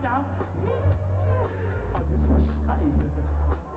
Olha a sua saída.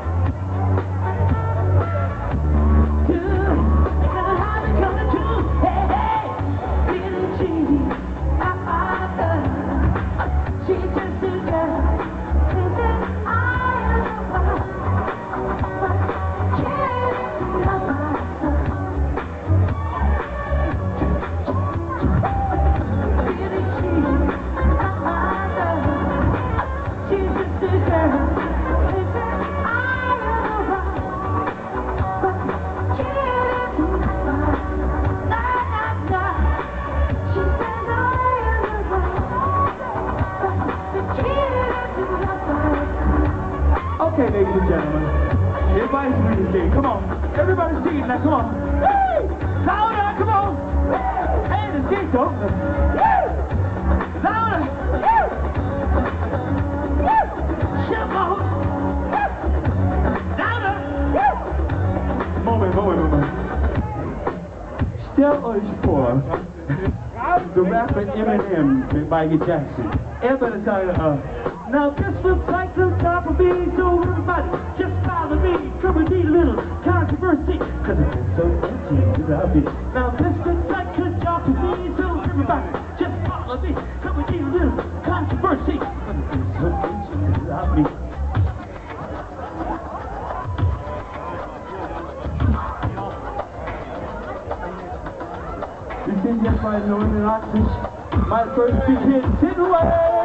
Ladies and gentlemen. Everybody's reading sing. Come on. Everybody's singing now. Come on. Woo! Louder. Come on. Hey, the Chico. Woo! Louder. Moment, moment, moment. Stel euch vor, the rapper Eminem Michael Jackson. Er würde sagen, uh, Now this looks like the top of me, so everybody just follow me. Come and need a little controversy, cause it's so empty without me. Now this looks like the top of me, so everybody Think just by knowing the artist, my first big hit, birthday.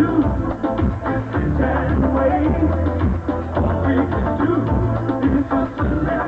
do is that way. All we can do is just to let